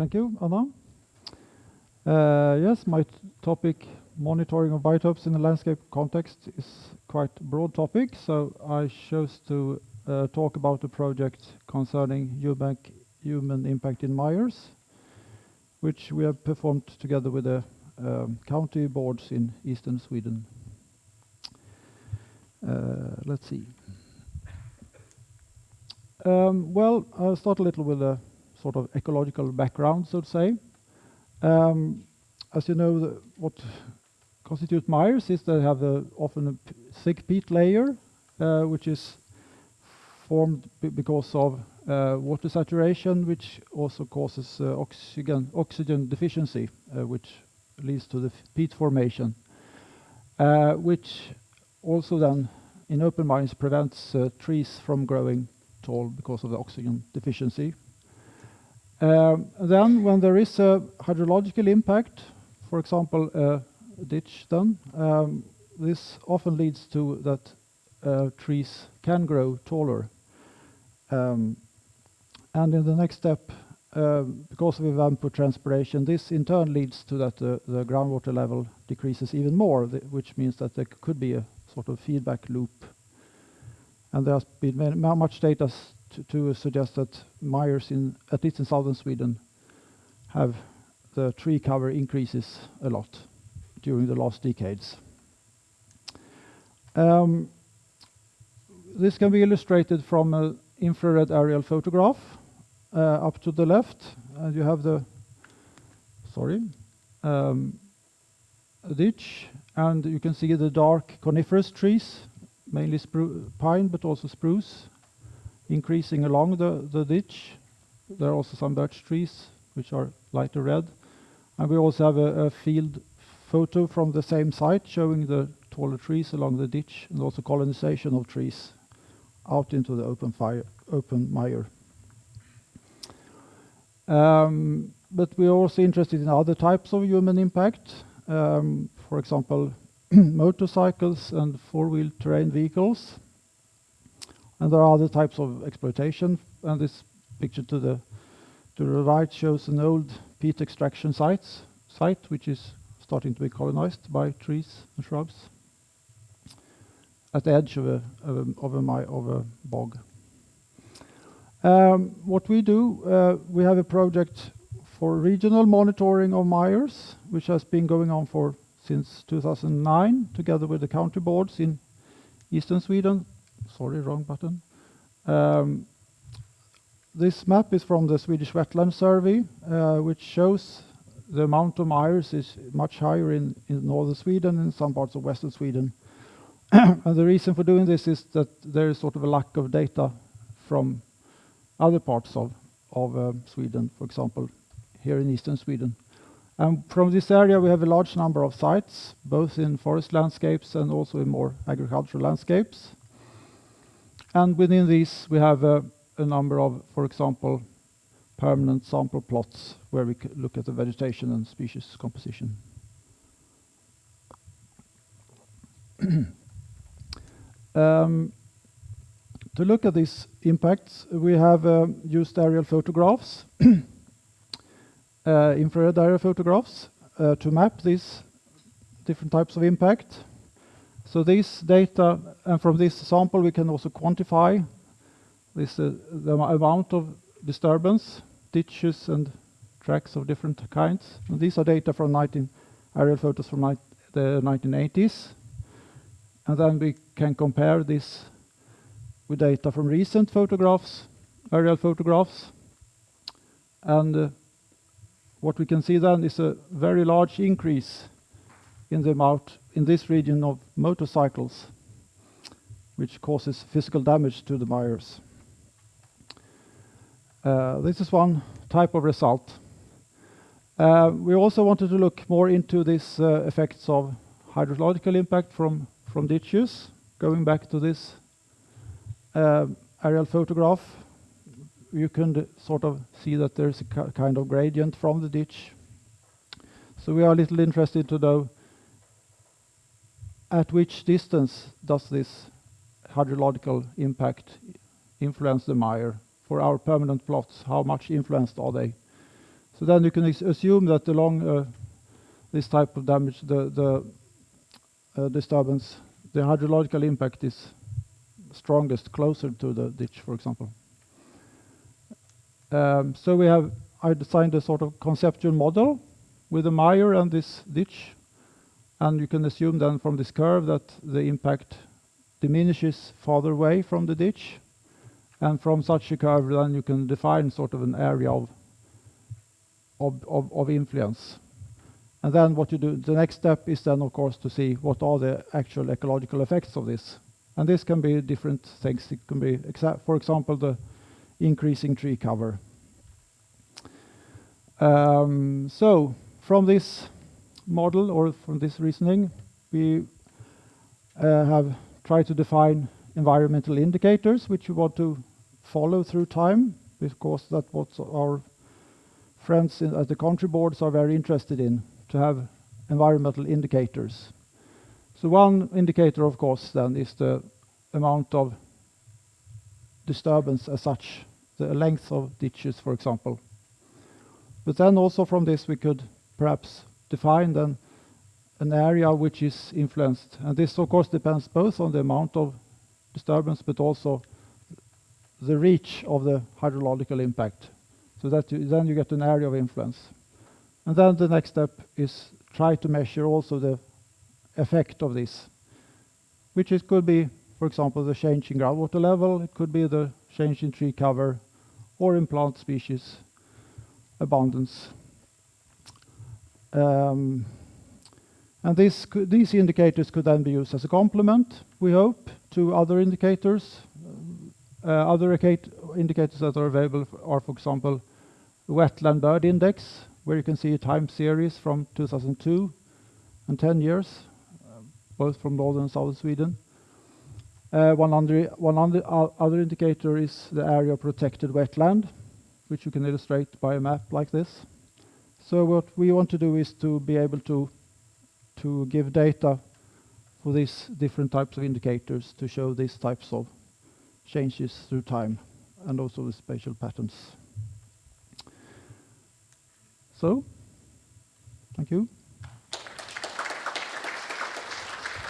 Thank you, Anna. Uh, yes, my topic, monitoring of biotopes in the landscape context, is quite broad topic, so I chose to uh, talk about a project concerning human impact in mires, which we have performed together with the um, county boards in eastern Sweden. Uh, let's see. Um, well, I'll start a little with a sort of ecological background, so to say. Um, as you know, what constitute mires is they have often a thick peat layer, uh, which is formed because of uh, water saturation, which also causes uh, oxygen deficiency, which leads to the peat formation, which also then in open mires prevents trees from growing tall because of the oxygen deficiency. Uh, then when there is a hydrological impact, for example, a ditch then, um, this often leads to that uh, trees can grow taller. Um, and in the next step, um, because of evapotranspiration, this in turn leads to that the groundwater level decreases even more, which means that there could be a sort of feedback loop. And There has been much data to suggest that mires, in at least in southern Sweden, have the tree cover increases a lot during the last decades. Um, this can be illustrated from an infrared aerial photograph. Uh, up to the left, And you have the sorry, um, ditch, and you can see the dark coniferous trees, mainly pine, but also spruce, increasing along the ditch. There are also some birch trees, which are lighter red. And we also have a field photo from the same site showing the taller trees along the ditch and also colonization of trees out into the open fire, open mire. Um, but we are also interested in other types of human impact. Um, for example, motorcycles and four-wheel terrain vehicles. And there are other types of exploitation, and this picture to the to the right shows an old peat extraction site, which is starting to be colonized by trees and shrubs at the edge of a of a bog. Um, what we do, uh, we have a project for regional monitoring of mires, which has been going on for since 2009, together with the county boards in eastern Sweden. Sorry, wrong button. Um, this map is from the Swedish Wetland Survey, uh, which shows the amount of mires is much higher in northern Sweden and some parts of western Sweden. And the reason for doing this is that there is sort of a lack of data from other parts of um, Sweden, for example, here in eastern Sweden. And from this area, we have a large number of sites, both in forest landscapes and also in more agricultural landscapes. And within these, we have a number of, for example, permanent sample plots where we look at the vegetation and species composition. Um, to look at these impacts, we have uh, used aerial photographs, uh, infrared aerial photographs, uh, to map these different types of impact. So this data, and from this sample, we can also quantify uh, the amount of disturbance, ditches, and tracks of different kinds. These are data from 19 aerial photos from the 1980s. And Then we can compare this with data from recent photographs, aerial photographs. And uh, what we can see then is a very large increase in the amount in this region of motorcycles, which causes physical damage to the mires. Uh, this is one type of result. Uh, we also wanted to look more into these uh, effects of hydrological impact from from ditches. Going back to this aerial photograph, you can sort of see that there's a kind of gradient from the ditch. So we are a little interested to know at which distance does this hydrological impact influence the mire for our permanent plots? How much influenced are they? So then you can assume that along uh, this type of damage, the, the uh, disturbance, the hydrological impact is strongest closer to the ditch, for example. Um, so we have, I designed a sort of conceptual model with a mire and this ditch, you can assume then from this curve that the impact diminishes farther away from the ditch, and from such a curve then you can define sort of an area of of, of, of influence. And then what you do, the next step is then of course to see what are the actual ecological effects of this. And this can be different things. It can be, for example, the increasing tree cover. Um, so from this model or from this reasoning, we uh, have tried to define environmental indicators which we want to follow through time because that's what our friends in, at the county boards are very interested in, to have environmental indicators. So one indicator, of course, then is the amount of disturbance as such, the length of ditches, for example. But then also from this we could perhaps define then an area which is influenced. And this of course depends both on the amount of disturbance but also the reach of the hydrological impact. So that you, then you get an area of influence. And then the next step is try to measure also the effect of this, which it could be, for example, the change in groundwater level, it could be the change in tree cover, or in plant species abundance. Um, and this could, these indicators could then be used as a complement, we hope, to other indicators. Uh, other indicators that are available are, for example, wetland bird index, where you can see a time series from 2002 and 10 years, uh, both from northern and southern Sweden. Uh, one, under, one under, uh, other indicator is the area of protected wetland, which you can illustrate by a map like this. So what we want to do is to be able to, to give data for these different types of indicators to show these types of changes through time and also the spatial patterns. So, thank you.